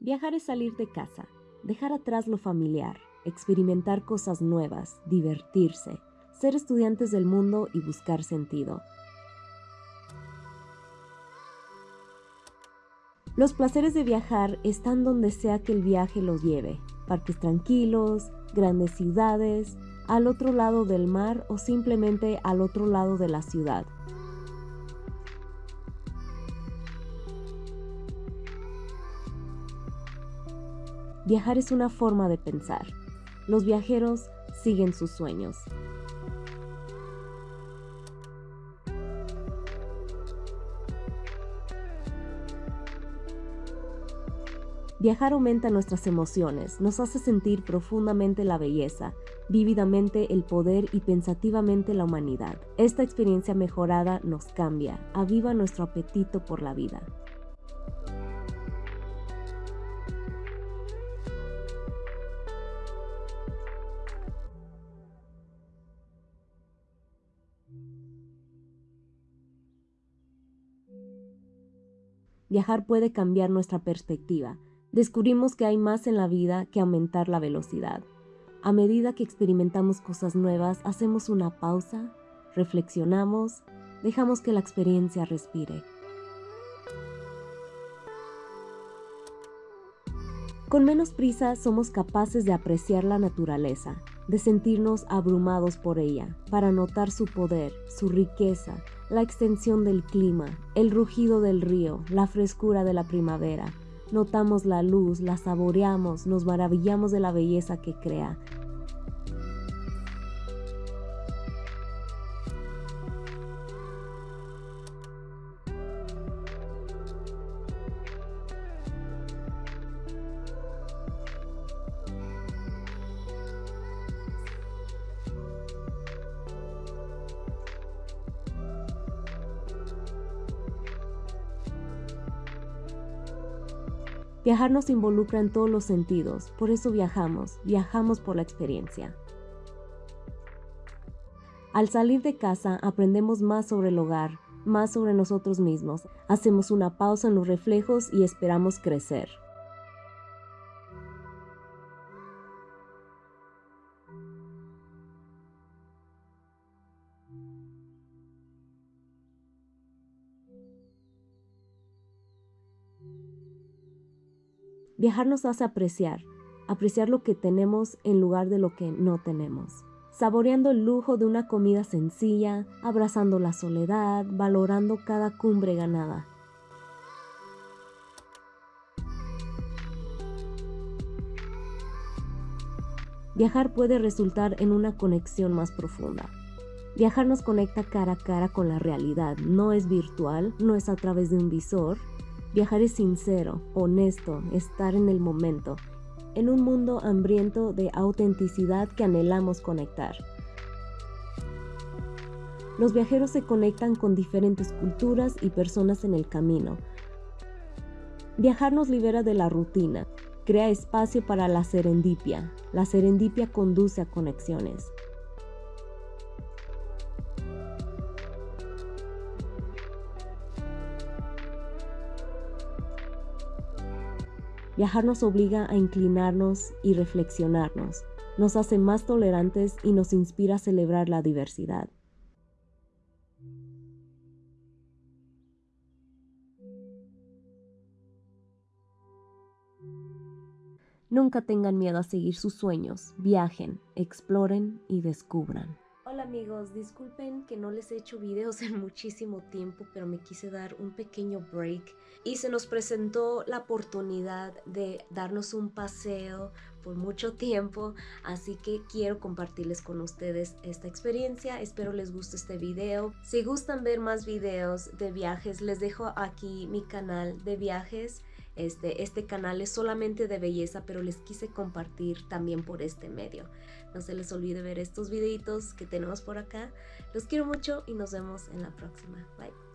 Viajar es salir de casa, dejar atrás lo familiar, experimentar cosas nuevas, divertirse, ser estudiantes del mundo y buscar sentido. Los placeres de viajar están donde sea que el viaje los lleve, parques tranquilos, grandes ciudades, al otro lado del mar o simplemente al otro lado de la ciudad. Viajar es una forma de pensar. Los viajeros siguen sus sueños. Viajar aumenta nuestras emociones, nos hace sentir profundamente la belleza, vívidamente el poder y pensativamente la humanidad. Esta experiencia mejorada nos cambia, aviva nuestro apetito por la vida. Viajar puede cambiar nuestra perspectiva, descubrimos que hay más en la vida que aumentar la velocidad. A medida que experimentamos cosas nuevas, hacemos una pausa, reflexionamos, dejamos que la experiencia respire. Con menos prisa somos capaces de apreciar la naturaleza, de sentirnos abrumados por ella, para notar su poder, su riqueza, la extensión del clima, el rugido del río, la frescura de la primavera, Notamos la luz, la saboreamos, nos maravillamos de la belleza que crea. Viajar nos involucra en todos los sentidos, por eso viajamos, viajamos por la experiencia. Al salir de casa aprendemos más sobre el hogar, más sobre nosotros mismos, hacemos una pausa en los reflejos y esperamos crecer. Viajar nos hace apreciar, apreciar lo que tenemos en lugar de lo que no tenemos. Saboreando el lujo de una comida sencilla, abrazando la soledad, valorando cada cumbre ganada. Viajar puede resultar en una conexión más profunda. Viajar nos conecta cara a cara con la realidad, no es virtual, no es a través de un visor, Viajar es sincero, honesto, estar en el momento, en un mundo hambriento de autenticidad que anhelamos conectar. Los viajeros se conectan con diferentes culturas y personas en el camino. Viajar nos libera de la rutina, crea espacio para la serendipia. La serendipia conduce a conexiones. Viajar nos obliga a inclinarnos y reflexionarnos, nos hace más tolerantes y nos inspira a celebrar la diversidad. Nunca tengan miedo a seguir sus sueños, viajen, exploren y descubran. Amigos, disculpen que no les he hecho videos en muchísimo tiempo, pero me quise dar un pequeño break y se nos presentó la oportunidad de darnos un paseo por mucho tiempo, así que quiero compartirles con ustedes esta experiencia. Espero les guste este video. Si gustan ver más videos de viajes, les dejo aquí mi canal de viajes este, este canal es solamente de belleza, pero les quise compartir también por este medio. No se les olvide ver estos videitos que tenemos por acá. Los quiero mucho y nos vemos en la próxima. Bye.